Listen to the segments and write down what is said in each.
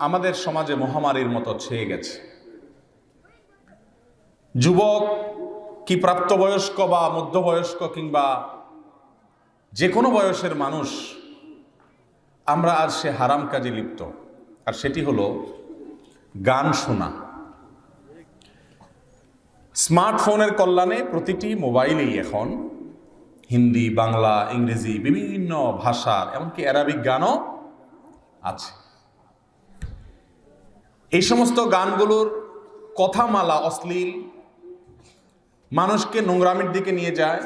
আমাদের সমাজে মহামারীর মতো ছেয়ে গেছে। যুবক কি প্রাপ্তবয়স্ক বা মধ্যবয়স্ক কিংবা যে কোনো বয়সের মানুষ, আমরা আজ সে হারাম কাজে লিপ্ত। আর সেটি হলো গান শোনা। স্মার্টফোনের কল্যাণে প্রতিটি মোবাইলেই এখন হিন্দি, বাংলা, ইংরেজি, বিভিন্ন ভাষার, এমনকি অ্যারাবিক গানও আছে। এই সমস্ত গানগুলোর কথামালা অশ্লীল, মানুষকে নোংরামির দিকে নিয়ে যায়,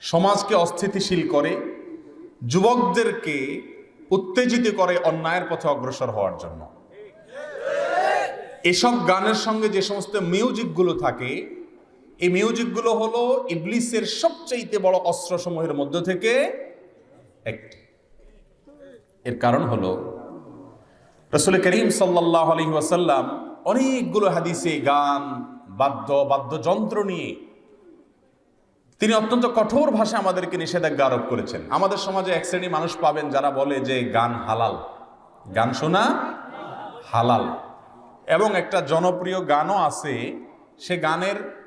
সমাজকে অস্থিতিশীল করে, যুবকদেরকে উত্তেজিত করে অন্যায়ের পথে অগ্রসর হওয়ার জন্য। এসব গানের সঙ্গে যে সমস্ত মিউজিকগুলো থাকে, এই মিউজিকগুলো হলো ইবলিসের সবচাইতে বড় অস্ত্রসমূহের মধ্য থেকে একটি। এর কারণ হলো রসুল করিম সাল্লাহ আলী ওয়াসাল্লাম অনেকগুলো হাদিসে গান, বাদ্য, বাদ্যযন্ত্র নিয়ে তিনি অত্যন্ত কঠোর ভাষা আমাদেরকে নিষেধাজ্ঞা আরোপ করেছেন। আমাদের সমাজে এক শ্রেণি মানুষ পাবেন যারা বলে যে গান হালাল। গান শোনা হালাল। এবং একটা জনপ্রিয় গানও আছে, সে গানের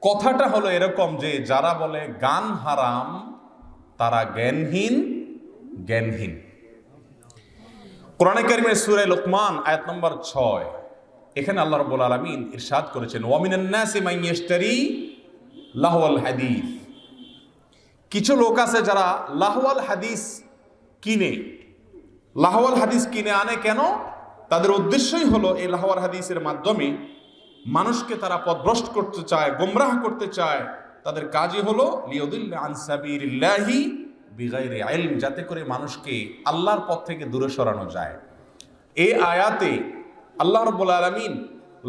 কথাটা হলো এরকম যে যারা বলে গান হারাম, তারা জ্ঞানহীন জ্ঞানহীন। কোরআনে কারিমের সুরে লোকমান, আয়াত নম্বর ছয়। এখানে আল্লাহ রব্বুল আলমিন ইরশাদ করেছেন মাইয়াশতারি লাহওয়াল হাদিস। কিছু লোক আছে যারা লাহওয়াল হাদিস কিনে, লাহওয়াল হাদিস কিনে আনে কেন? তাদের উদ্দেশ্যই হলো এই লাহওয়াল হাদিসের মাধ্যমে মানুষকে তারা পথভ্রষ্ট করতে চায়, গোমরাহ করতে চায়। তাদের কাজই হলো লিয়দুল্লাহ আনসাবিরিল্লাহি বিগাইরে আইলম যাতে করে মানুষকে আল্লাহর পথ থেকে দূরে সরানো যায়। এই আয়াতে আল্লাহ রব্বুল আলমিন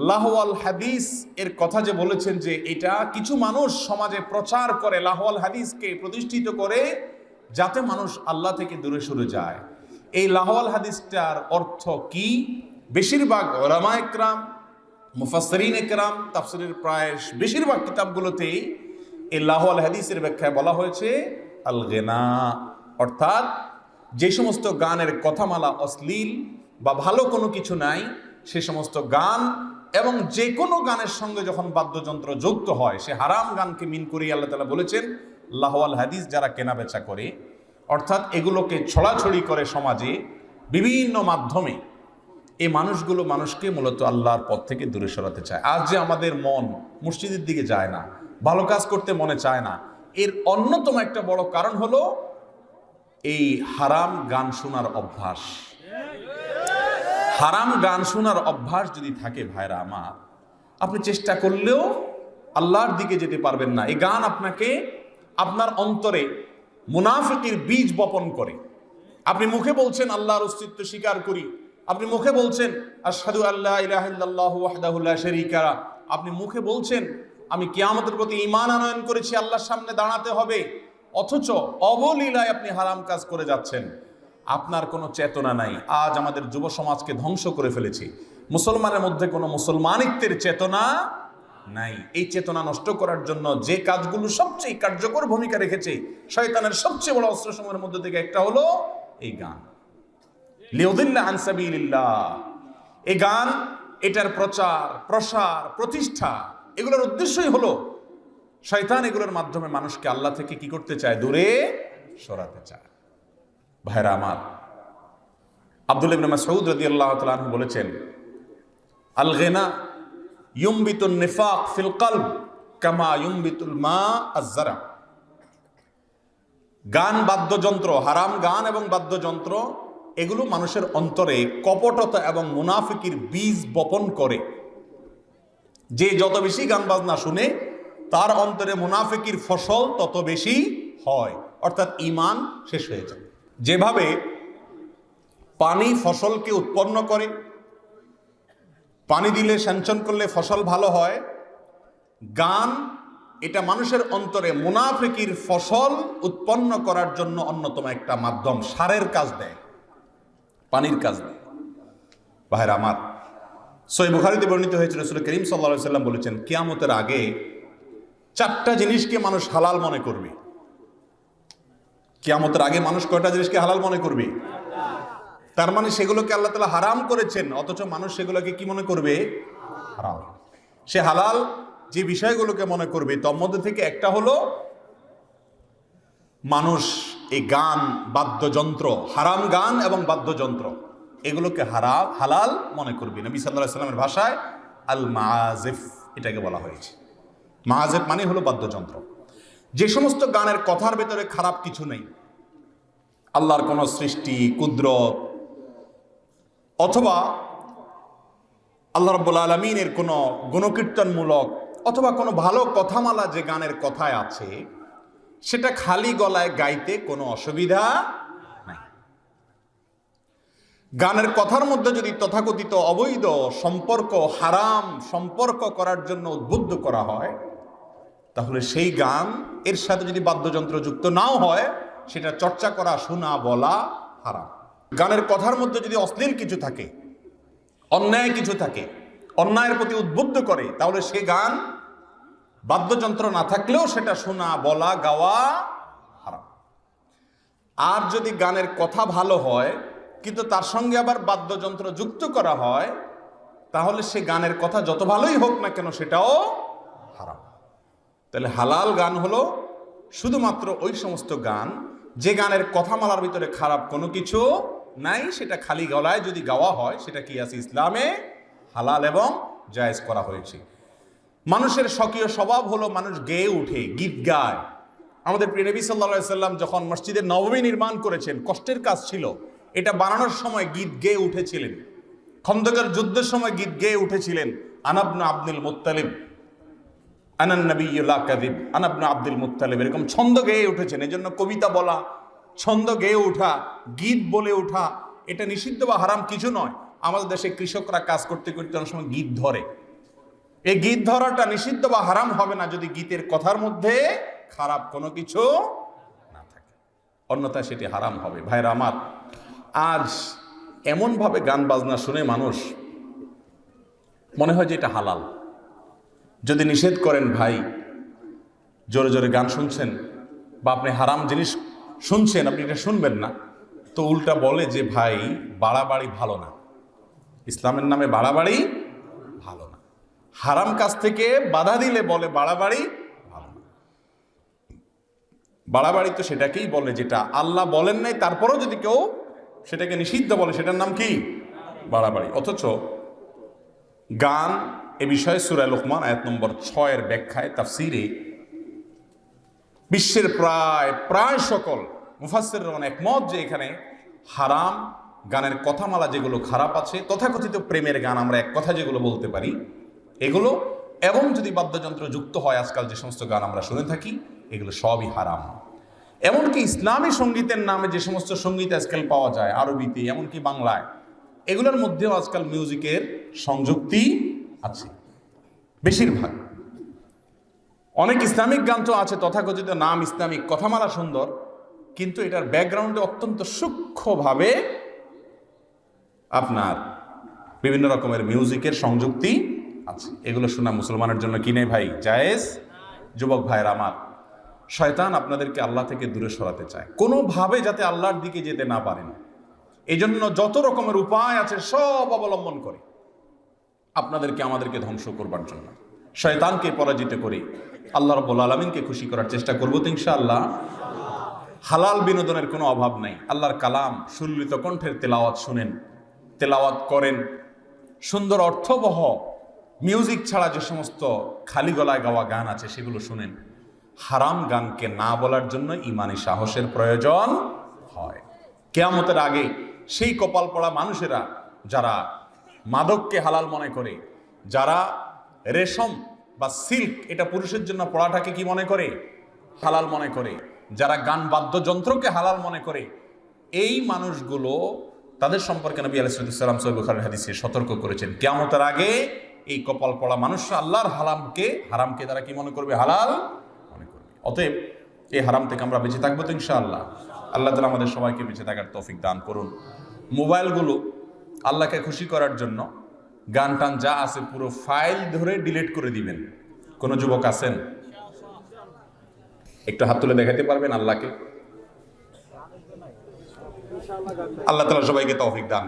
লাহওয়াল হাদিস এর কথা যে বলেছেন যে এটা কিছু মানুষ সমাজে প্রচার করে, লাহওয়াল হাদিসকে প্রতিষ্ঠিত করে, যাতে মানুষ আল্লাহ থেকে দূরে সরে যায়। এই লাহওয়াল হাদিসটার অর্থ কি? বেশিরভাগ ওলামা একরাম মুফাসরিন একরাম, তাফসিরের প্রায় বেশিরভাগ কিতাবগুলোতেই এই লাহওয়াল হাদিসের ব্যাখ্যায় বলা হয়েছে আল গেনা অর্থাৎ যে সমস্ত গানের কথামালা অশ্লীল বা ভালো কোনো কিছু নাই, সে সমস্ত গান এবং যে কোনো গানের সঙ্গে যখন বাদ্যযন্ত্র যুক্ত হয়, সে হারাম গানকে মিন করে আল্লাহ তালা বলেছেন, লাহওয়াল হাদিস যারা কেনা বেচা করে, অর্থাৎ এগুলোকে ছড়াছড়ি করে সমাজে বিভিন্ন মাধ্যমে এই মানুষগুলো মানুষকে মূলত আল্লাহর পথ থেকে দূরে সরাতে চায়। আজ যে আমাদের মন মসজিদের দিকে যায় না, ভালো কাজ করতে মনে চায় না এর অন্যতম একটা বড় কারণ হলো এই হারাম গান শোনার অভ্যাস। হারাম গান শোনার অভ্যাস যদি থাকে ভাইরা আমার, আপনি চেষ্টা করলেও আল্লাহর দিকে যেতে পারবেন না। এই গান আপনাকে আপনার অন্তরে মুনাফিকের বীজ বপন করে। আপনি মুখে বলছেন, আল্লাহর অস্তিত্ব স্বীকার করি। আপনি মুখে বলছেন, আশহাদু আল্লাহ আপনি মুখে বলছেন আমি কিয়ামতের প্রতি ইমান আনয়ন করেছি, আল্লাহর সামনে দাঁড়াতে হবে। অথচ অবলীলায় আপনি হারাম কাজ করে যাচ্ছেন। আপনার কোনো চেতনা নাই। আজ আমাদের যুব সমাজকে ধ্বংস করে ফেলেছি। মুসলমানের মধ্যে কোনো মুসলমানিত্বের চেতনা নাই। এই চেতনা নষ্ট করার জন্য যে কাজগুলো সবচেয়ে কার্যকর ভূমিকা রেখেছে, শয়তানের সবচেয়ে বড় অস্ত্র সময়ের মধ্যে থেকে একটা হলো এই গান। লিউদিল্লাহ আনসাবিল্লাহ এই গান, এটার প্রচার, প্রসার, প্রতিষ্ঠা এগুলোর উদ্দেশ্যই হলো, শয়তান এগুলোর মাধ্যমে মানুষকে আল্লাহ থেকে কি করতে চায়? দূরে সরাতে চায়। ভাইরা আমার, আব্দুল ইবনে মাসউদ রাদিয়াল্লাহু তাআলা বলেছেন আল গিনা ইউমবিতুন নিফাক ফিল কলব কামা ইউমবিতুল মা আয-যারা গান, বাদ্যযন্ত্র, হারাম গান এবং বাদ্যযন্ত্র, এগুলো মানুষের অন্তরে কপটতা এবং মুনাফিকির বীজ বপন করে। যে যত বেশি গান বাজনা শুনে, তার অন্তরে মুনাফিকির ফসল তত বেশি হয়। অর্থাৎ ইমান শেষ হয়ে যায়। যেভাবে পানি ফসলকে উৎপন্ন করে, পানি দিলে সেঞ্চন করলে ফসল ভালো হয়, গান এটা মানুষের অন্তরে মুনাফিকির ফসল উৎপন্ন করার জন্য অন্যতম একটা মাধ্যম, সারের কাজ দেয়, পানির কাজ দেয়। ভাইরা আমার সই বুখারিতে বর্ণিত হয়েছিল রসুল করিম সাল্লা সাল্লাম বলেছেন, কিয়ামতের আগে চারটা জিনিসকে মানুষ হালাল মনে করবে। কিয়ামতের আগে মানুষ কয়টা জিনিসকে হালাল মনে করবে? তার মানে সেগুলোকে আল্লাহ তালা হারাম করেছেন, অথচ মানুষ সেগুলোকে কি মনে করবে? হারাম। সে হালাল যে বিষয়গুলোকে মনে করবে, তোর মধ্যে থেকে একটা হলো, মানুষ এই গান, বাদ্যযন্ত্র, হারাম গান এবং বাদ্যযন্ত্র। এগুলোকে হারাম, হালাল মনে করবি। নবী সাল্লাহ সাল্লামের ভাষায় আল মাজেফ এটাকে বলা হয়েছে। মাজেফ মানে হলো বাদ্যযন্ত্র। যে সমস্ত গানের কথার ভেতরে খারাপ কিছু নেই। আল্লাহর কোনো সৃষ্টি, কুদরত, অথবা আল্লাহ রব্বুল আলমিনের কোনো গুণকীর্তনমূলক অথবা কোনো ভালো কথামালা যে গানের কথায় আছে, সেটা খালি গলায় গাইতে কোনো অসুবিধা গানের কথার মধ্যে যদি তথাকথিত অবৈধ সম্পর্ক, হারাম সম্পর্ক করার জন্য উদ্বুদ্ধ করা হয়, তাহলে সেই গান এর সাথে যদি বাদ্যযন্ত্র যুক্ত নাও হয়, সেটা চর্চা করা, শোনা, বলা হারাম। গানের কথার মধ্যে যদি অশ্লীল কিছু থাকে, অন্যায় কিছু থাকে, অন্যায়ের প্রতি উদ্বুদ্ধ করে, তাহলে সে গান বাদ্যযন্ত্র না থাকলেও সেটা শোনা, বলা, গাওয়া হারাম। আর যদি গানের কথা ভালো হয় কিন্তু তার সঙ্গে আবার বাদ্যযন্ত্র যুক্ত করা হয়, তাহলে সে গানের কথা যত ভালোই হোক না কেন সেটাও হারাম। তাহলে হালাল গান হলো শুধুমাত্র ওই সমস্ত গান, যে গানের কথামালার ভিতরে খারাপ কোনো কিছু নাই, সেটা খালি গলায় যদি গাওয়া হয়, সেটা কি আছে ইসলামে? হালাল এবং জায়েজ করা হয়েছে। মানুষের স্বকীয় স্বভাব হলো মানুষ গেয়ে উঠে, গীত গায়। আমাদের প্রিয় নবী সাল্লা সাল্লাম যখন মসজিদের নবমী নির্মাণ করেছেন, কষ্টের কাজ ছিল। এটা বানানোর সময় গীত গেয়ে উঠেছিলেন। খন্দকার যুদ্ধের সময় গীত গেয়ে উঠেছিলেন আনাবনা আব্দুল মুত্তালিব। আনান নবীলা কাদিব আনাবনা আব্দুল মুত্তালিব, এরকম ছন্দ গেয়ে উঠেছেন। এই জন্য কবিতা বলা, ছন্দ গেয়ে ওঠা গীত বলে ওঠা এটা নিষিদ্ধ বা হারাম কিছু নয়। আমাদের দেশে কৃষকরা কাজ করতে করতে অনেক সময় গীত ধরে। এই গীত ধরাটা নিষিদ্ধ বা হারাম হবে না যদি গীতের কথার মধ্যে খারাপ কোনো কিছু না থাকে। অন্যথায় সেটি হারাম হবে। ভাইরা আমার আজ এমনভাবে গান বাজনা শুনে মানুষ মনে হয় যে এটা হালাল। যদি নিষেধ করেন ভাই, জোরে জোরে গান শুনছেন বা আপনি হারাম জিনিস শুনছেন, আপনি এটা শুনবেন না, তো উল্টা বলে যে ভাই, বাড়াবাড়ি ভালো না। ইসলামের নামে বাড়াবাড়ি ভালো না। হারাম কাজ থেকে বাধা দিলে বলে বাড়াবাড়ি ভালো না। বাড়াবাড়ি তো সেটাকেই বলে যেটা আল্লাহ বলেন নাই, তারপরেও যদি কেউ সেটাকে নিষিদ্ধ বলে, সেটার নাম কি? বাড়াবাড়ি। অথচ গান এ বিষয়ে সুরায় লোকমান আয়াত নম্বর ছয়ের ব্যাখ্যায়, তাফসিরে বিশ্বের প্রায় প্রায় সকল মুফাসের রহমান একমত যে এখানে হারাম গানের কথামালা যেগুলো খারাপ আছে, তথাকথিত প্রেমের গান আমরা এক কথা যেগুলো বলতে পারি, এগুলো এবং যদি বাদ্যযন্ত্র যুক্ত হয় আজকাল যে সমস্ত গান আমরা শুনে থাকি, এগুলো সবই হারাম। এমনকি ইসলামী সঙ্গীতের নামে যে সমস্ত সংগীত আজকাল পাওয়া যায়, আরবিতে, এমনকি বাংলায়, এগুলোর মধ্যেও আজকাল মিউজিকের সংযুক্তি আছে, বেশিরভাগ। অনেক ইসলামিক গান তো আছে, তথাকথিত নাম ইসলামিক, কথামালা সুন্দর, কিন্তু এটার ব্যাকগ্রাউন্ডে অত্যন্ত সূক্ষ্মভাবে আপনার বিভিন্ন রকমের মিউজিকের সংযুক্তি আছে। এগুলো শোনা মুসলমানের জন্য কিনে ভাই? জায়েজ? যুবক ভাইয়ের আমার। শয়তান আপনাদেরকে আল্লাহ থেকে দূরে সরাতে চায়। কোনোভাবে যাতে আল্লাহর দিকে যেতে না পারেন এই জন্য যত রকমের উপায় আছে সব অবলম্বন করে। আপনাদেরকে আমাদেরকে ধ্বংস করবার জন্য। শয়তানকে পরাজিত করে আল্লাহ রব্বুল আলমিনকে খুশি করার চেষ্টা করব তো ইনশাআল্লাহ। হালাল বিনোদনের কোনো অভাব নাই। আল্লাহর কালাম সুল্লিত কণ্ঠের তেলাওয়াত শুনেন, তেলাওয়াত করেন। সুন্দর অর্থবহ মিউজিক ছাড়া যে সমস্ত খালি গলায় গাওয়া গান আছে সেগুলো শুনেন। হারাম গানকে না বলার জন্য ইমানি সাহসের প্রয়োজন হয়। কেয়ামতের আগে সেই কপাল পড়া মানুষেরা, যারা মাদককে হালাল মনে করে, যারা রেশম বা সিল্ক, এটা পুরুষের জন্য পড়াটাকে কি মনে করে? হালাল মনে করে। যারা গান বাদ্যযন্ত্রকে হালাল মনে করে, এই মানুষগুলো তাদের সম্পর্কে নবী আলাইসালাম সৈবুখার হাদিসে সতর্ক করেছেন। কেয়ামতের আগে এই কপাল পড়া মানুষরা আল্লাহর হালামকে, হারামকে তারা কি মনে করবে? হালাল অতএব এই হারাম থেকে আমরা বেঁচে থাকব তো ইনশাআল্লাহ। আল্লাহ তালা আমাদের সবাইকে বেঁচে থাকার তৌফিক দান করুন। মোবাইলগুলো আল্লাহকে খুশি করার জন্য গান টান যা আছে পুরো ফাইল ধরে ডিলিট করে দিবেন। কোনো যুবক আছেন? একটু হাত তুলে দেখাতে পারবেন আল্লাহকে? আল্লাহ তালা সবাইকে তৌফিক দান